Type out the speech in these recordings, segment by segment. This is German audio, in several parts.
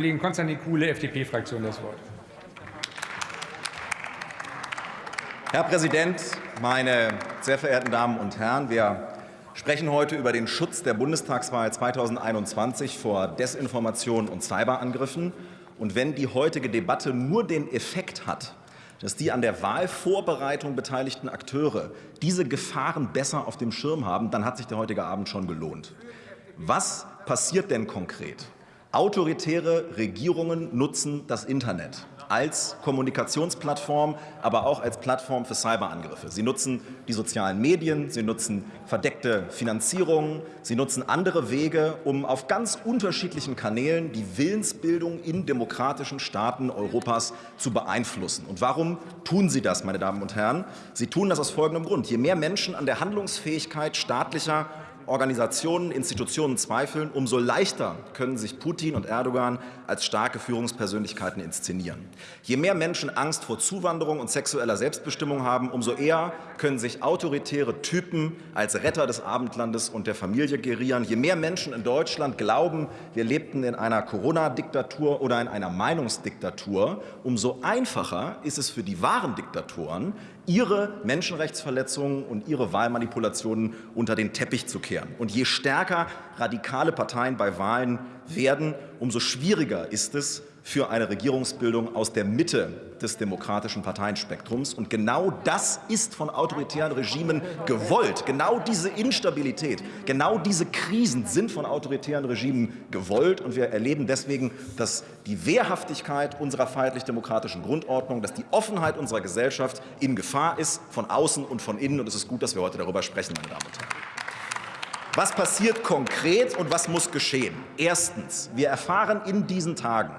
Kollegen Konstantin Kuhle, FDP-Fraktion, das Wort. Herr Präsident, meine sehr verehrten Damen und Herren! Wir sprechen heute über den Schutz der Bundestagswahl 2021 vor Desinformation und Cyberangriffen. Und wenn die heutige Debatte nur den Effekt hat, dass die an der Wahlvorbereitung beteiligten Akteure diese Gefahren besser auf dem Schirm haben, dann hat sich der heutige Abend schon gelohnt. Was passiert denn konkret? Autoritäre Regierungen nutzen das Internet als Kommunikationsplattform, aber auch als Plattform für Cyberangriffe. Sie nutzen die sozialen Medien, sie nutzen verdeckte Finanzierungen, sie nutzen andere Wege, um auf ganz unterschiedlichen Kanälen die Willensbildung in demokratischen Staaten Europas zu beeinflussen. Und warum tun sie das, meine Damen und Herren? Sie tun das aus folgendem Grund. Je mehr Menschen an der Handlungsfähigkeit staatlicher Organisationen, Institutionen zweifeln, umso leichter können sich Putin und Erdogan als starke Führungspersönlichkeiten inszenieren. Je mehr Menschen Angst vor Zuwanderung und sexueller Selbstbestimmung haben, umso eher können sich autoritäre Typen als Retter des Abendlandes und der Familie gerieren. Je mehr Menschen in Deutschland glauben, wir lebten in einer Corona-Diktatur oder in einer Meinungsdiktatur, umso einfacher ist es für die wahren Diktatoren, ihre Menschenrechtsverletzungen und ihre Wahlmanipulationen unter den Teppich zu kehren. Und je stärker radikale Parteien bei Wahlen werden, umso schwieriger ist es, für eine Regierungsbildung aus der Mitte des demokratischen Parteienspektrums. Und genau das ist von autoritären Regimen gewollt. Genau diese Instabilität, genau diese Krisen sind von autoritären Regimen gewollt. Und wir erleben deswegen, dass die Wehrhaftigkeit unserer freiheitlich-demokratischen Grundordnung, dass die Offenheit unserer Gesellschaft in Gefahr ist, von außen und von innen. Und es ist gut, dass wir heute darüber sprechen, meine Damen und Herren. Was passiert konkret und was muss geschehen? Erstens. Wir erfahren in diesen Tagen,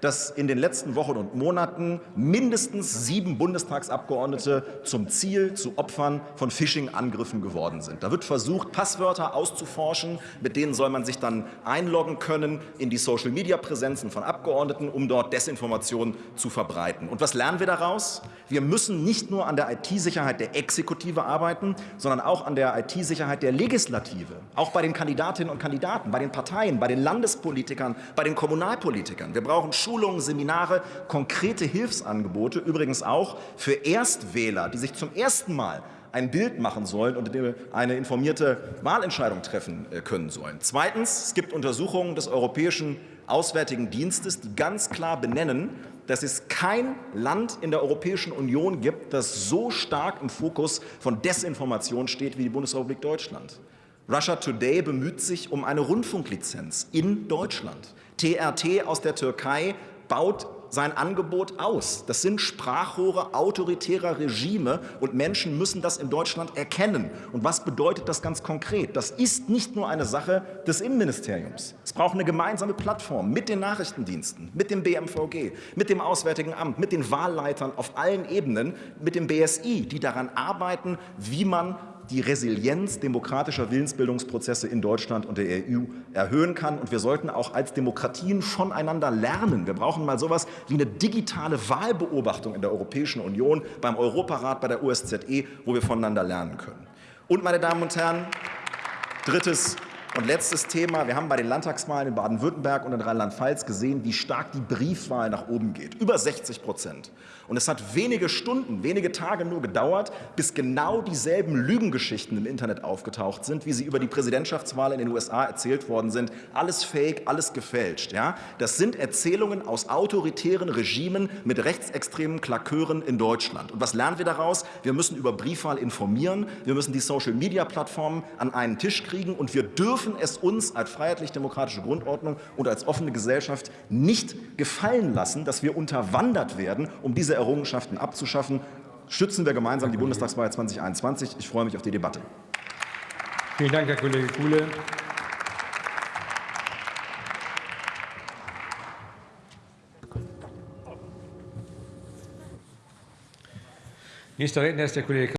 dass in den letzten Wochen und Monaten mindestens sieben Bundestagsabgeordnete zum Ziel, zu Opfern von Phishing-Angriffen geworden sind. Da wird versucht, Passwörter auszuforschen, mit denen soll man sich dann einloggen können in die Social-Media-Präsenzen von Abgeordneten, um dort Desinformationen zu verbreiten. Und was lernen wir daraus? Wir müssen nicht nur an der IT-Sicherheit der Exekutive arbeiten, sondern auch an der IT-Sicherheit der Legislative, auch bei den Kandidatinnen und Kandidaten, bei den Parteien, bei den Landespolitikern, bei den Kommunalpolitikern. Wir brauchen Schulungen, Seminare, konkrete Hilfsangebote, übrigens auch für Erstwähler, die sich zum ersten Mal ein Bild machen sollen und eine informierte Wahlentscheidung treffen äh, können sollen. Zweitens, es gibt Untersuchungen des Europäischen Auswärtigen Dienstes, die ganz klar benennen, dass es kein Land in der Europäischen Union gibt, das so stark im Fokus von Desinformation steht wie die Bundesrepublik Deutschland. Russia Today bemüht sich um eine Rundfunklizenz in Deutschland. TRT aus der Türkei baut sein Angebot aus. Das sind Sprachrohre autoritärer Regime und Menschen müssen das in Deutschland erkennen. Und was bedeutet das ganz konkret? Das ist nicht nur eine Sache des Innenministeriums. Es braucht eine gemeinsame Plattform mit den Nachrichtendiensten, mit dem BMVG, mit dem Auswärtigen Amt, mit den Wahlleitern auf allen Ebenen, mit dem BSI, die daran arbeiten, wie man die Resilienz demokratischer Willensbildungsprozesse in Deutschland und der EU erhöhen kann. Und wir sollten auch als Demokratien voneinander lernen. Wir brauchen mal sowas wie eine digitale Wahlbeobachtung in der Europäischen Union, beim Europarat, bei der OSZE, wo wir voneinander lernen können. Und, meine Damen und Herren, drittes und letztes Thema. Wir haben bei den Landtagswahlen in Baden-Württemberg und in Rheinland-Pfalz gesehen, wie stark die Briefwahl nach oben geht. Über 60 Prozent. Und es hat wenige Stunden, wenige Tage nur gedauert, bis genau dieselben Lügengeschichten im Internet aufgetaucht sind, wie sie über die Präsidentschaftswahl in den USA erzählt worden sind. Alles fake, alles gefälscht. Ja? Das sind Erzählungen aus autoritären Regimen mit rechtsextremen Klakeuren in Deutschland. Und was lernen wir daraus? Wir müssen über Briefwahl informieren, wir müssen die Social-Media-Plattformen an einen Tisch kriegen und wir dürfen dürfen es uns als freiheitlich-demokratische Grundordnung und als offene Gesellschaft nicht gefallen lassen, dass wir unterwandert werden, um diese Errungenschaften abzuschaffen. Schützen wir gemeinsam die Bundestagswahl 2021. Ich freue mich auf die Debatte. Vielen Dank, Herr Kollege Kuhle. Nächster Redner ist der Kollege